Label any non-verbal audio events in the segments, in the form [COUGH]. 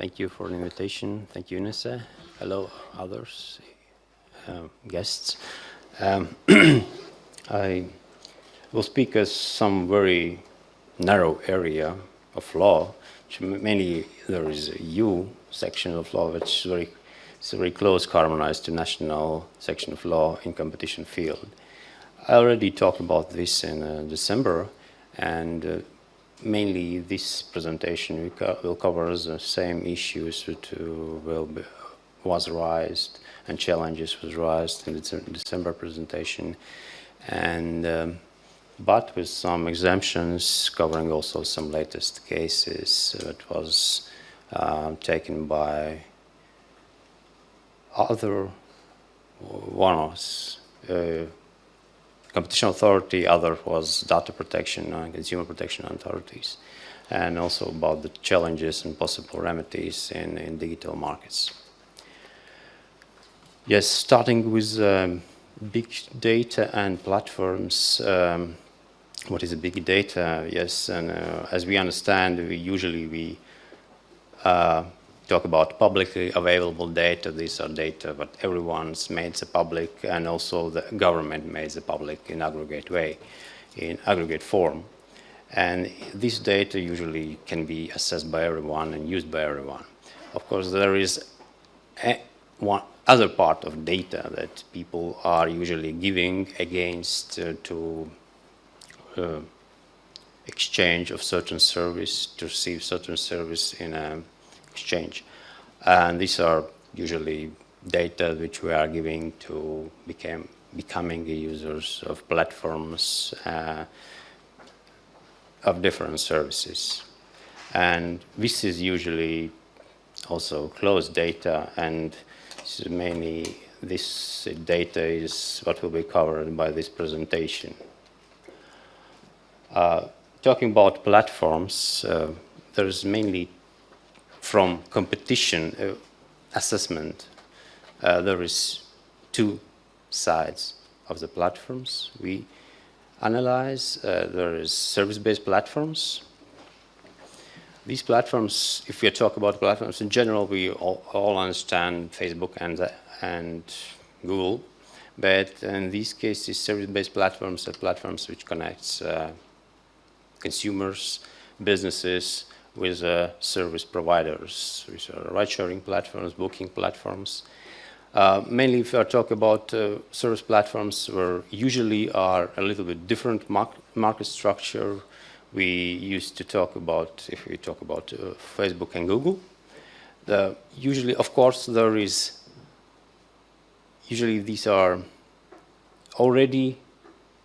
Thank you for the invitation. Thank you, Nessa. Hello, others, um, guests. Um, [CLEARS THROAT] I will speak as some very narrow area of law, which mainly there is a EU section of law, which is very, it's very close harmonized to national section of law in competition field. I already talked about this in uh, December, and uh, mainly this presentation will cover the same issues that will be, was raised and challenges was raised in the December presentation. And um, but with some exemptions covering also some latest cases that was uh, taken by other one of uh, competition authority, other was data protection and consumer protection authorities, and also about the challenges and possible remedies in, in digital markets. Yes, starting with um, big data and platforms. Um, what is a big data? Yes, and uh, as we understand, we usually we uh, talk about publicly available data. These are data that everyone's made the public and also the government made the public in aggregate way, in aggregate form. And this data usually can be assessed by everyone and used by everyone. Of course, there is one other part of data that people are usually giving against uh, to uh, exchange of certain service, to receive certain service in a exchange. And these are usually data which we are giving to become, becoming users of platforms uh, of different services. And this is usually also closed data and this mainly this data is what will be covered by this presentation. Uh, talking about platforms, uh, there's mainly from competition uh, assessment, uh, there is two sides of the platforms. We analyze, uh, there is service-based platforms. These platforms, if we talk about platforms in general, we all, all understand Facebook and, and Google, but in these cases, service-based platforms are platforms which connects uh, consumers, businesses, with uh, service providers, which are ride-sharing platforms, booking platforms. Uh, mainly if are talking about uh, service platforms where usually are a little bit different market structure, we used to talk about, if we talk about uh, Facebook and Google, the, usually, of course, there is, usually these are already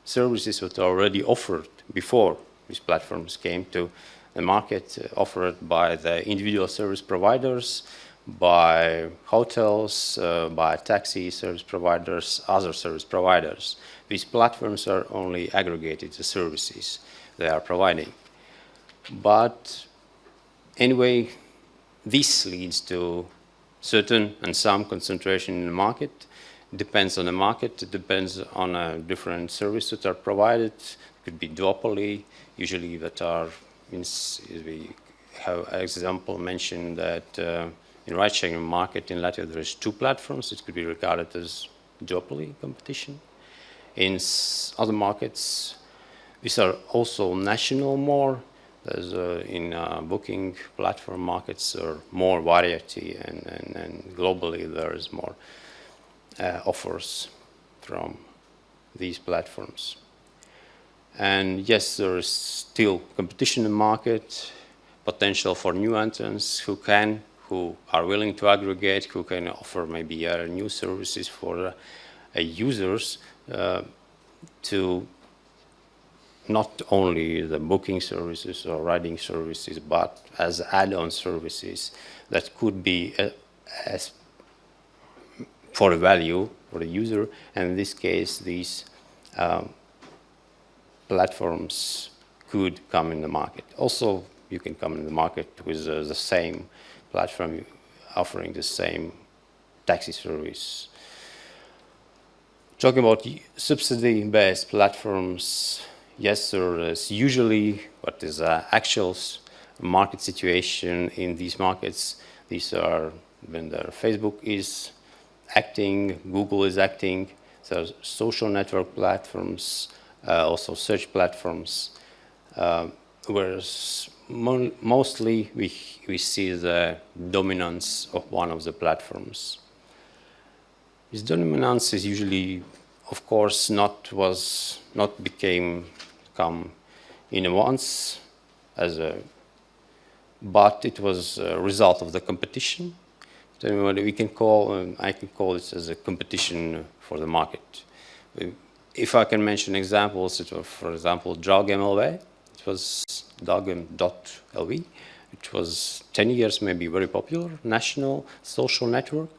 services that are already offered before these platforms came to the market offered by the individual service providers, by hotels, uh, by taxi service providers, other service providers. These platforms are only aggregated the services they are providing. But anyway, this leads to certain and some concentration in the market. Depends on the market, it depends on uh, different services that are provided. Could be duopoly, usually that are we have an example mentioned that uh, in ride-sharing market in Latvia there is two platforms. It could be regarded as duopoly competition. In other markets, these are also national more. There's uh, in uh, booking platform markets there more variety and, and, and globally there is more uh, offers from these platforms. And yes, there is still competition in the market, potential for new entrants who can, who are willing to aggregate, who can offer maybe uh, new services for uh, users uh, to not only the booking services or riding services, but as add-on services that could be uh, as for value for the user. And in this case, these um, platforms could come in the market. Also, you can come in the market with uh, the same platform offering the same taxi service. Talking about subsidy-based platforms, yes, there is usually what is uh, actual market situation in these markets. These are when the Facebook is acting, Google is acting, so social network platforms, also search platforms, uh, whereas mo mostly we, we see the dominance of one of the platforms. This dominance is usually, of course, not was not became come in a once as a, but it was a result of the competition. So we can call, um, I can call this as a competition for the market. If I can mention examples, it was, for example, Draugiem.lv. It was Dog.lv. It was 10 years maybe very popular, national social network.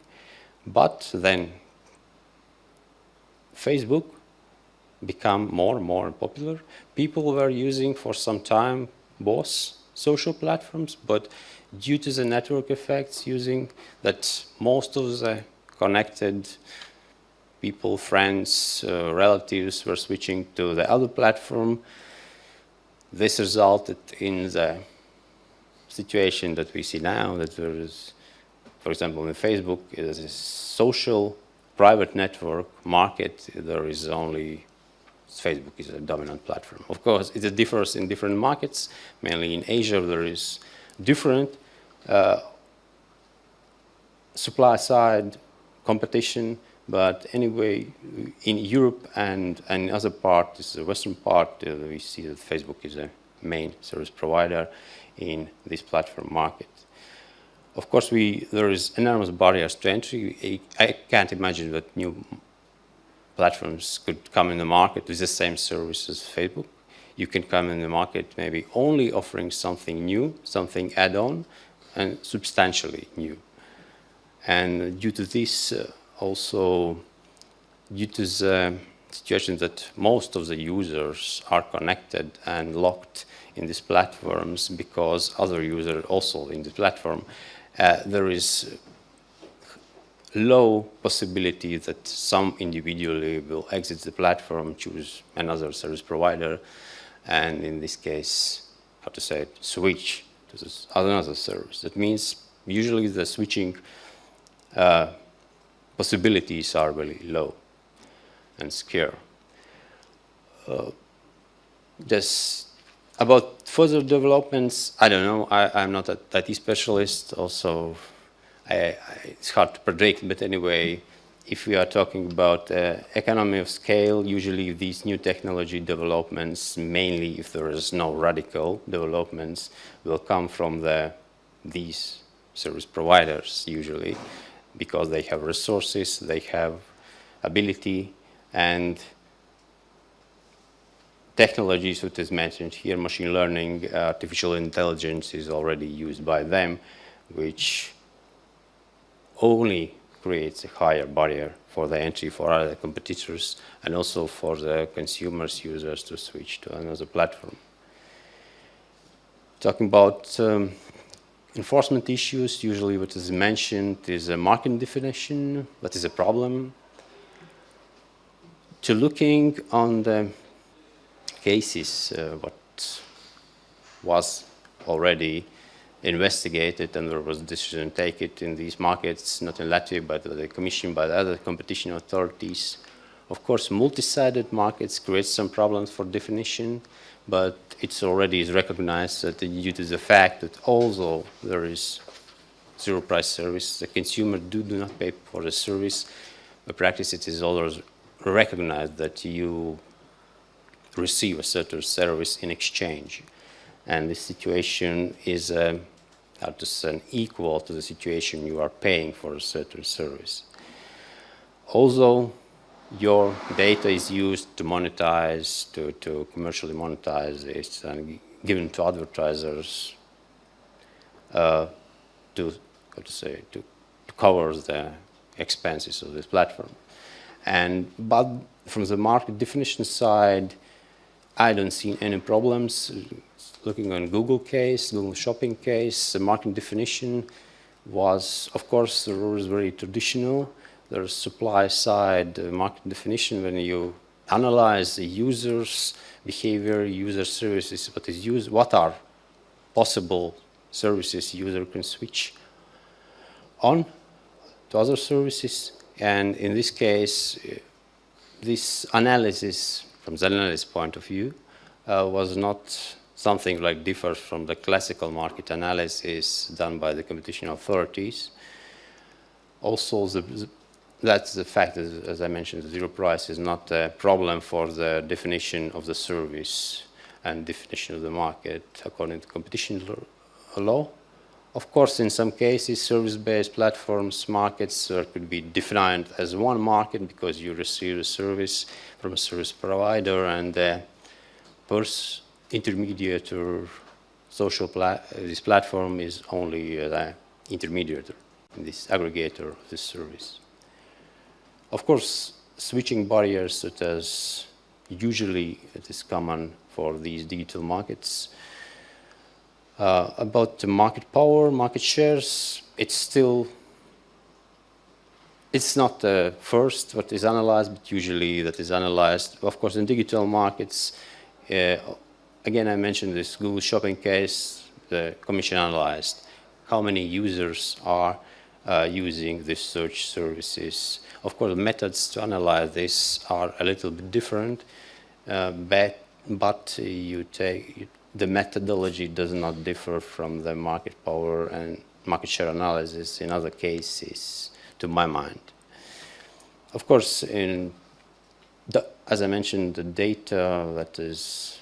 But then Facebook become more and more popular. People were using for some time both social platforms, but due to the network effects using that most of the connected people, friends, uh, relatives were switching to the other platform. This resulted in the situation that we see now, that there is, for example, in Facebook, it is a social private network market, there is only Facebook is a dominant platform. Of course, it differs in different markets. Mainly in Asia, there is different uh, supply side competition. But anyway, in Europe and, and other parts, this is the western part, uh, we see that Facebook is a main service provider in this platform market. Of course, we, there is enormous barriers to entry. I can't imagine that new platforms could come in the market with the same service as Facebook. You can come in the market maybe only offering something new, something add-on, and substantially new. And due to this, uh, also due to the situation that most of the users are connected and locked in these platforms because other users also in the platform, uh, there is low possibility that some individually will exit the platform, choose another service provider, and in this case, how to say it, switch to this another service. That means usually the switching uh, possibilities are really low and scarce. Uh, about further developments, I don't know. I, am not a IT specialist. Also, I, I, it's hard to predict. But anyway, if we are talking about uh, economy of scale, usually these new technology developments, mainly if there is no radical developments, will come from the these service providers usually, because they have resources, they have ability, and technologies which is mentioned here, machine learning, artificial intelligence is already used by them, which only creates a higher barrier for the entry for other competitors and also for the consumers, users to switch to another platform. Talking about um, enforcement issues, usually what is mentioned is a market definition, that is a problem. To looking on the cases, uh, what was already investigated and there was a decision taken in these markets, not in Latvia, but the Commission, by other competition authorities. Of course, multi-sided markets create some problems for definition, but it's already recognized that due to the fact that although there is zero price service, the consumer do, do not pay for the service, the practice it is always recognized that you receive a certain service in exchange. And this situation is uh, how to say, equal to the situation you are paying for a certain service. Also, your data is used to monetize, to, to commercially monetize it and given to advertisers uh, to, how to say, to, to cover the expenses of this platform. And, but from the market definition side, I don't see any problems. Looking on Google case, Google shopping case, the market definition was, of course, is very traditional. There's supply side market definition when you analyze the user's behavior, user services, what is used, what are possible services user can switch on to other services. And in this case, this analysis, from the analyst point of view, uh, was not something like differs from the classical market analysis done by the competition authorities. Also, the, that's the fact, as, as I mentioned, the zero price is not a problem for the definition of the service and definition of the market according to competition law. Of course, in some cases, service-based platforms markets could be defined as one market because you receive a service from a service provider and the intermediator social pla this platform is only uh, the intermediator, this aggregator of this service. Of course, switching barriers such as usually it is common for these digital markets. Uh, about the market power, market shares, it's still, it's not the first what is analyzed, but usually that is analyzed. Of course, in digital markets, uh, again, I mentioned this Google shopping case, the commission analyzed how many users are uh, using these search services. Of course, methods to analyze this are a little bit different, uh, but, but you take, the methodology does not differ from the market power and market share analysis in other cases, to my mind. Of course, in the, as I mentioned, the data that is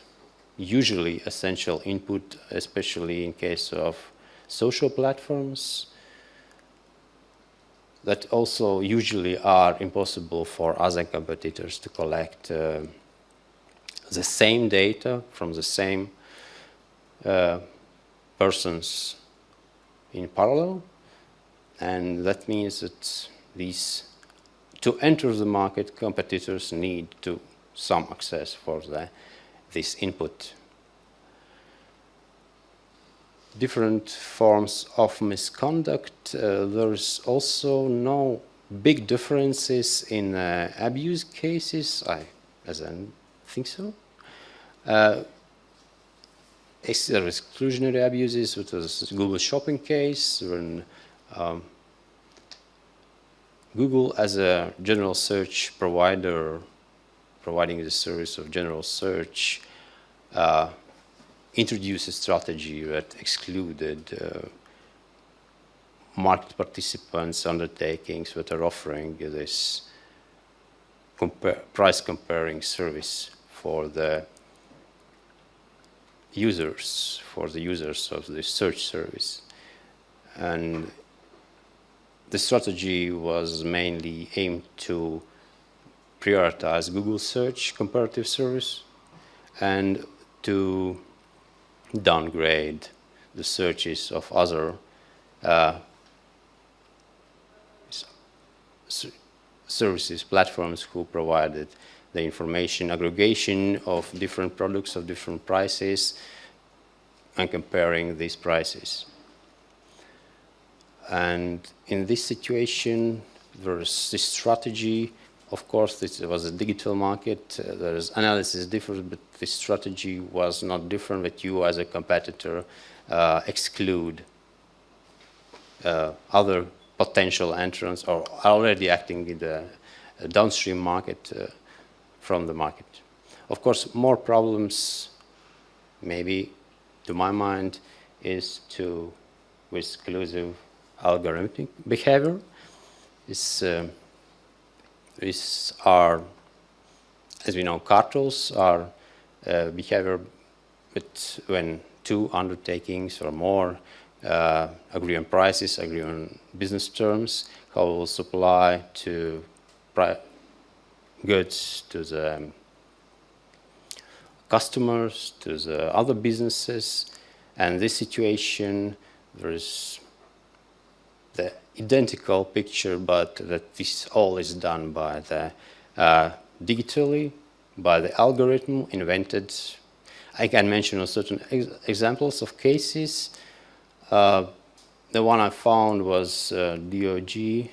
usually essential input, especially in case of social platforms, that also usually are impossible for other competitors to collect uh, the same data from the same uh, persons in parallel. And that means that these, to enter the market, competitors need to some access for the, this input. Different forms of misconduct. Uh, there's also no big differences in uh, abuse cases. I, as I think so. Uh, exclusionary abuses, which was Google shopping case, when um, Google as a general search provider, providing the service of general search, uh, introduced a strategy that excluded uh, market participants undertakings that are offering this compare, price comparing service for the users, for the users of the search service. And the strategy was mainly aimed to prioritize Google search comparative service and to downgrade the searches of other uh, services, platforms who provided the information aggregation of different products of different prices and comparing these prices. And in this situation, there's this strategy. Of course, this was a digital market. Uh, there's analysis different, but the strategy was not different that you as a competitor uh, exclude uh, other potential entrants or already acting in the downstream market uh, from the market. Of course, more problems, maybe to my mind, is to with exclusive algorithmic behavior. This, uh, these are, as we know, cartels are uh, behavior but when two undertakings or more uh, agree on prices, agree on business terms, how will supply to goods to the customers, to the other businesses. And this situation, there is the identical picture, but that this all is done by the uh, digitally, by the algorithm invented. I can mention certain ex examples of cases. Uh, the one I found was uh, DOJ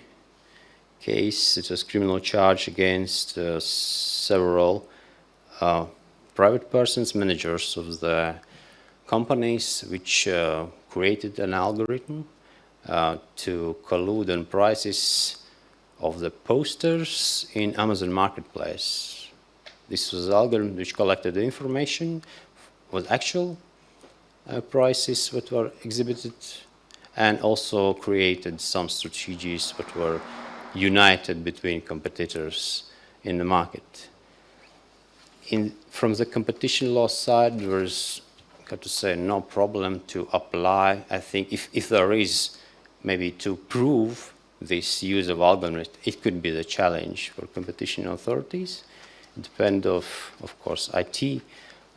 case. It was criminal charge against uh, several uh, private persons, managers of the companies which created an algorithm to collude on prices of the posters in Amazon Marketplace. This was the algorithm which collected the information with actual uh, prices that were exhibited and also created some strategies that were united between competitors in the market. In, from the competition law side, there's, got to say, no problem to apply. I think if, if there is maybe to prove this use of algorithms, it could be the challenge for competition authorities. It depends of, of course, IT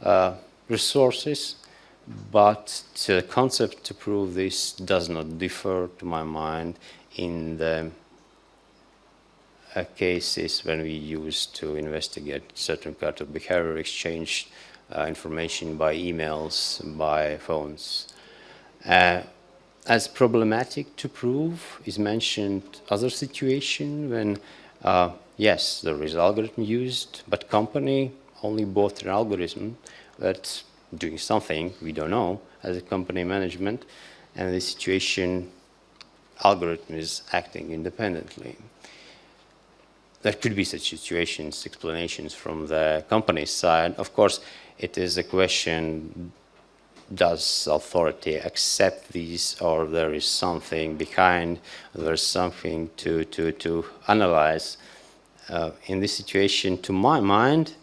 uh, resources, but the concept to prove this does not differ, to my mind, in the uh, cases when we use to investigate certain kind of behavior exchange uh, information by emails, by phones. As problematic to prove is mentioned other situation when, uh, yes, there is algorithm used, but company only bought an algorithm that's doing something we don't know as a company management, and the situation algorithm is acting independently. There could be such situations, explanations from the company side. Of course, it is a question does authority accept these or there is something behind, there's something to, to, to analyze. Uh, in this situation, to my mind,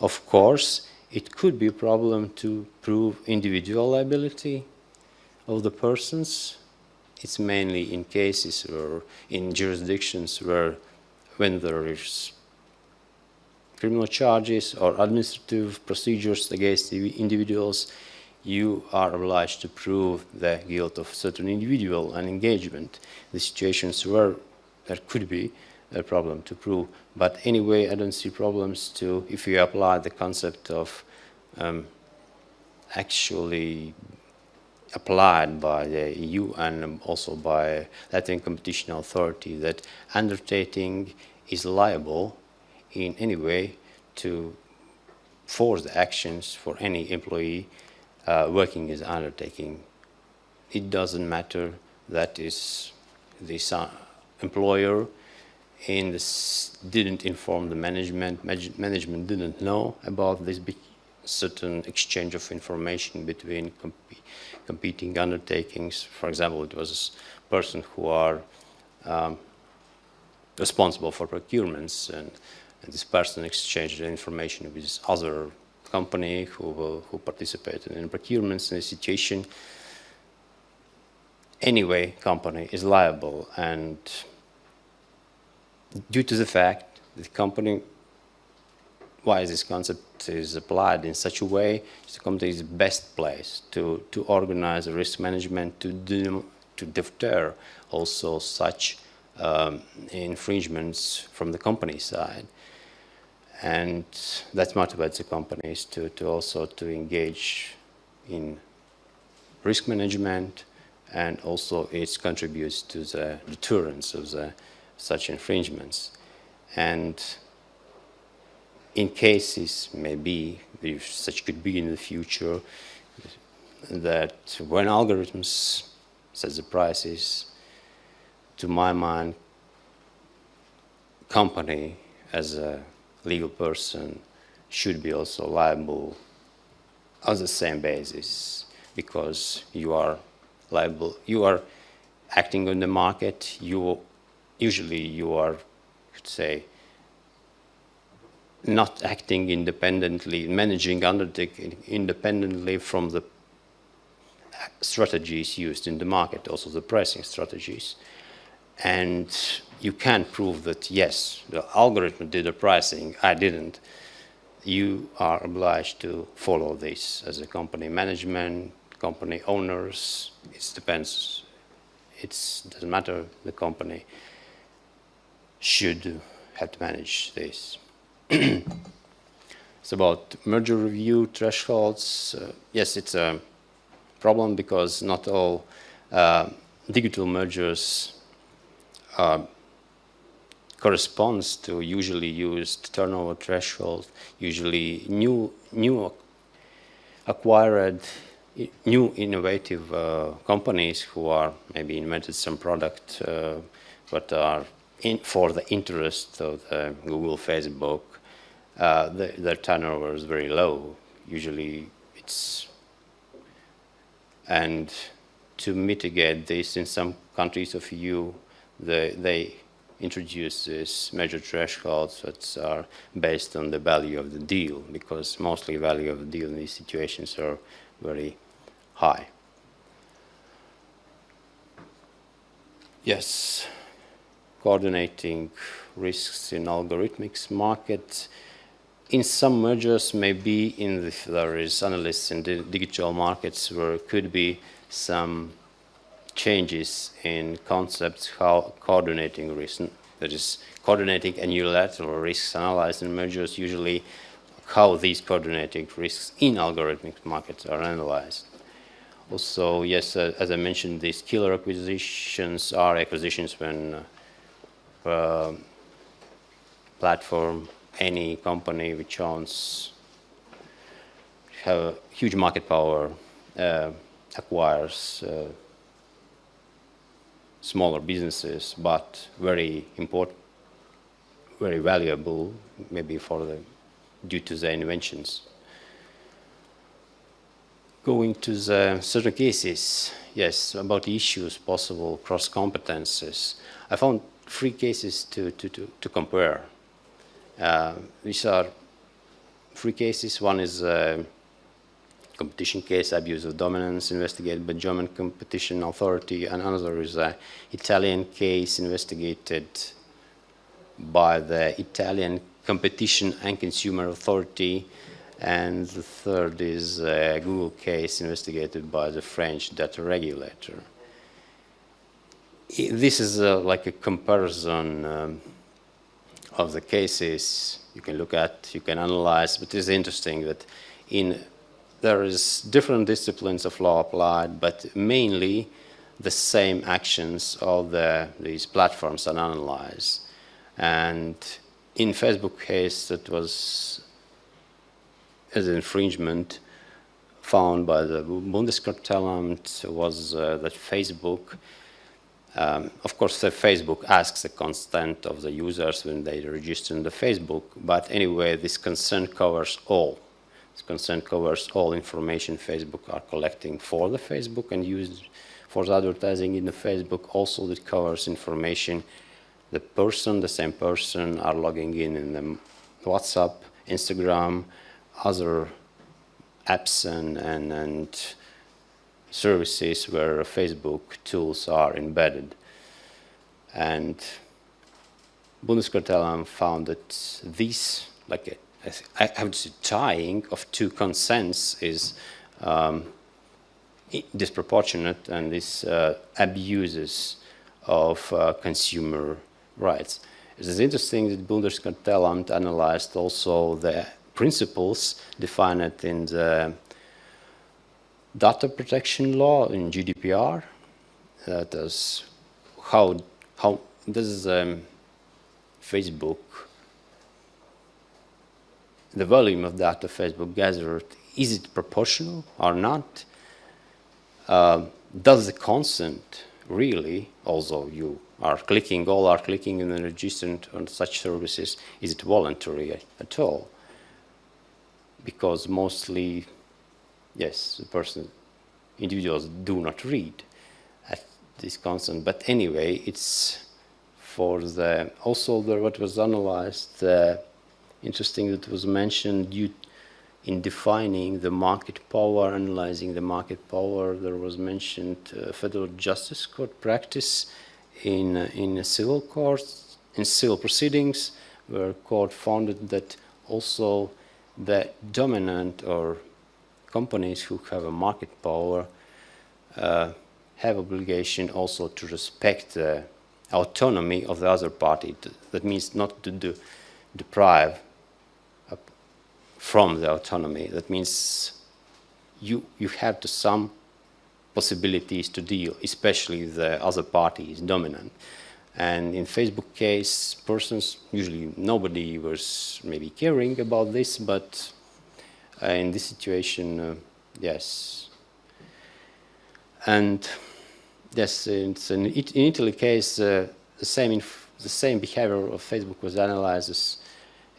of course, it could be a problem to prove individual liability of the persons. It's mainly in cases or in jurisdictions where when there is criminal charges or administrative procedures against the individuals, you are obliged to prove the guilt of certain individual and engagement. The situations where there could be a problem to prove. But anyway, I don't see problems to, if you apply the concept of um, actually applied by the EU and also by Latvian Competition Authority that undertaking is liable in any way to force the actions for any employee uh, working as undertaking. It doesn't matter that is the employer this didn't inform the management, management didn't know about this certain exchange of information between comp competing undertakings. For example, it was a person who are um, responsible for procurements and, and, this person exchanged information with other company who, who participated in procurements in a situation. Anyway, company is liable and due to the fact that the company why this concept is applied in such a way, the company is the best place to, to organize risk management, to, do, to deter also such um, infringements from the company side. And that motivates the companies to, to also to engage in risk management and also it contributes to the deterrence of the, such infringements. And in cases, maybe, if such could be in the future, that when algorithms set the prices, to my mind, company as a legal person should be also liable on the same basis because you are liable, you are acting on the market, you usually you are, could say, not acting independently, managing undertaking independently from the strategies used in the market, also the pricing strategies. And you can't prove that, yes, the algorithm did the pricing, I didn't. You are obliged to follow this as a company management, company owners, it depends. It doesn't matter, the company should have to manage this. [CLEARS THROAT] it's about merger review thresholds. Uh, yes, it's a problem because not all uh, digital mergers uh, corresponds to usually used turnover threshold, usually new, new acquired new innovative uh, companies who are maybe invented some product uh, but are in for the interest of the Google, Facebook, uh, the, their turnover is very low. Usually it's, and to mitigate this in some countries of EU, the, they introduce these major thresholds that are based on the value of the deal because mostly value of the deal in these situations are very high. Yes, coordinating risks in algorithmics market. In some mergers, maybe in the, there is analysts in the digital markets where could be some changes in concepts how coordinating risk, that is coordinating and unilateral risks analyzed in mergers, usually how these coordinating risks in algorithmic markets are analyzed. Also, yes, uh, as I mentioned, these killer acquisitions are acquisitions when uh, uh, platform, any company which owns have huge market power uh, acquires uh, smaller businesses, but very important, very valuable, maybe for the due to the inventions. Going to the certain cases, yes, about the issues, possible cross competences. I found three cases to, to, to, to compare. Uh, these are three cases. One is uh, competition case, abuse of dominance investigated by German competition authority, and another is an Italian case investigated by the Italian competition and consumer authority, and the third is a Google case investigated by the French data regulator. This is uh, like a comparison um, of the cases you can look at, you can analyze, but it's interesting that in there is different disciplines of law applied, but mainly the same actions of the, these platforms are analyzed. And in Facebook case, that was as an infringement found by the Bundeskartellamt was uh, that Facebook, um, of course, the Facebook asks the consent of the users when they register in the Facebook, but anyway, this consent covers all consent covers all information Facebook are collecting for the Facebook and used for the advertising in the Facebook. Also, it covers information the person, the same person, are logging in in the WhatsApp, Instagram, other apps and, and, and services where Facebook tools are embedded. And Bundeskartellamt found that these, like I to say, tying of two consents is um, disproportionate and this uh, abuses of uh, consumer rights. It is interesting that Bundeskartellamt analyzed also the principles defined in the data protection law in GDPR. That is how how does um, Facebook the volume of data Facebook gathered, is it proportional or not? Uh, does the consent really, although you are clicking, all are clicking and registering on such services, is it voluntary at all? Because mostly, yes, the person, individuals do not read at this consent. But anyway, it's for the, also the, what was analyzed, uh, interesting that was mentioned you in defining the market power, analyzing the market power, there was mentioned uh, federal justice court practice in, uh, in civil courts, in civil proceedings, where court found that also the dominant or companies who have a market power uh, have obligation also to respect the autonomy of the other party. That means not to do, deprive from the autonomy. That means you, you have to some possibilities to deal, especially the other party is dominant. And in Facebook case, persons, usually nobody was maybe caring about this, but uh, in this situation, uh, yes, And yes, an, in Italy case, uh, the same the same behavior of Facebook was analyzed as,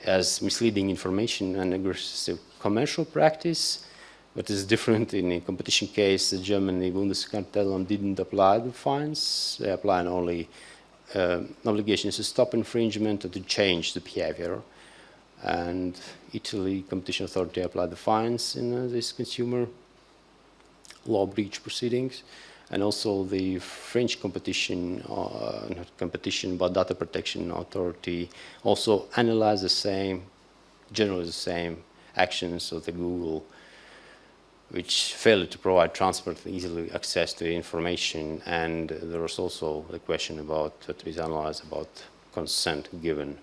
as misleading information and aggressive commercial practice. What is different in a competition case, the Germany Bundeskartellamt didn't apply the fines. They applied only uh, obligations to stop infringement or to change the behavior. And Italy Competition Authority applied the fines in uh, this consumer law breach proceedings. And also the French competition, uh, not competition, but data protection authority also analyzed the same, generally the same actions of the Google which failed to provide transparent, easily access to information. And there was also the question about what we analyzed about consent given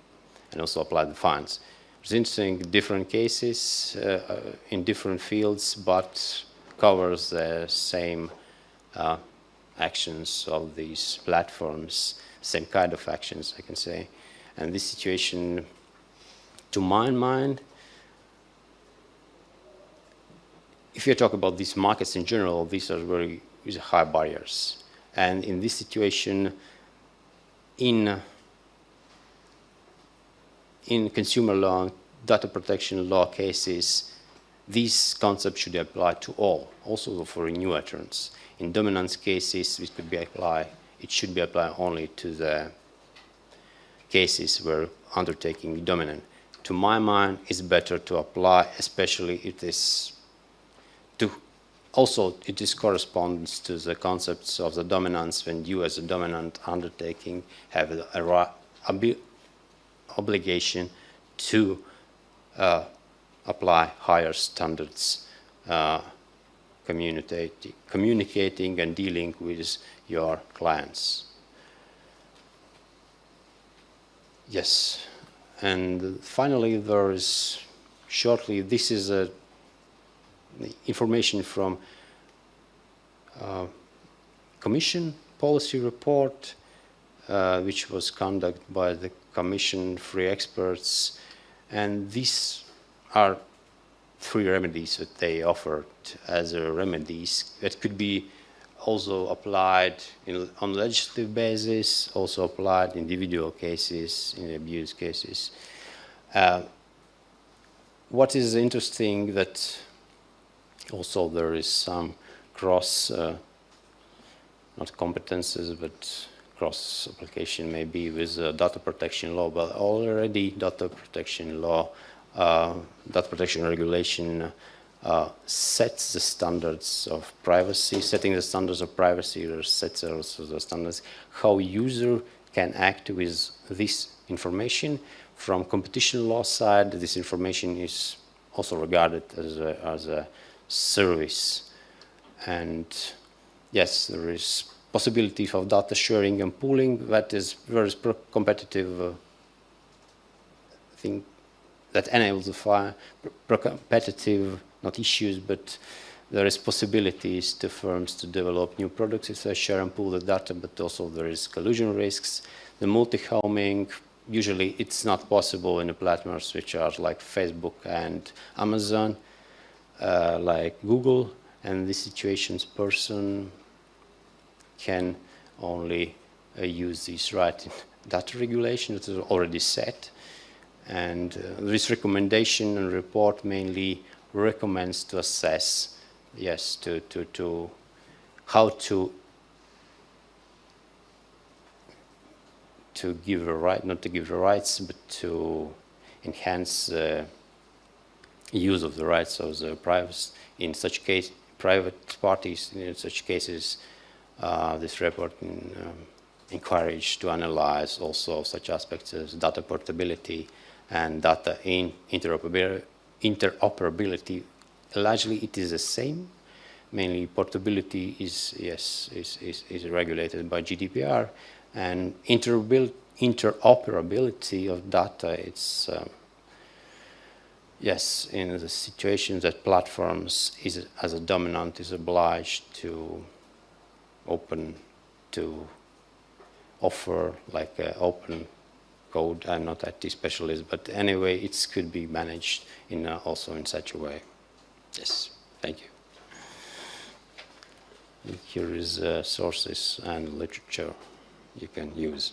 and also applied the fines. It's interesting, different cases uh, uh, in different fields, but covers the same uh, actions of these platforms, same kind of actions, I can say. And this situation, to my mind, if you talk about these markets in general, these are very high barriers. And in this situation, in, in consumer law, data protection law cases, these concepts should apply to all, also for new entrants. In dominance cases, it could be applied, it should be applied only to the cases where undertaking is dominant. To my mind, it's better to apply, especially if this to also it is corresponds to the concepts of the dominance when you as a dominant undertaking have a, a obligation to uh, apply higher standards uh, communicating and dealing with your clients. Yes, and finally there is shortly, this is a information from uh, Commission policy report, uh, which was conducted by the Commission free experts, and these are three remedies that they offered as a remedies that could be also applied in, on legislative basis, also applied in individual cases, in abuse cases. Uh, what is interesting that also there is some cross, uh, not competences, but cross application maybe with uh, data protection law, but already data protection law, uh, data protection regulation uh, sets the standards of privacy, setting the standards of privacy or sets also the standards how user can act with this information. From competition law side, this information is also regarded as a, as a service. And yes, there is possibility of data sharing and pooling that is very competitive uh, thing that enables the pro-competitive, not issues, but there is possibilities to firms to develop new products if they share and pool the data, but also there is collusion risks. The multi-homing, usually it's not possible in the platforms which are like Facebook and Amazon uh, like Google, and this situations person can only uh, use this right [LAUGHS] data regulation that is already set. And uh, this recommendation and report mainly recommends to assess, yes, to, to, to how to to give a right, not to give the rights, but to enhance uh, use of the rights of the private, in such case, private parties, in such cases, uh, this report um, encouraged to analyze also such aspects as data portability and data in interoperability. interoperability. Largely it is the same. Mainly portability is, yes, is, is, is regulated by GDPR and interoperability of data, it's um, yes, in the situation that platforms is, as a dominant is obliged to open, to offer like open code. I'm not IT specialist, but anyway, it could be managed in uh, also in such a way. Yes, thank you. Here is uh, sources and literature you can use.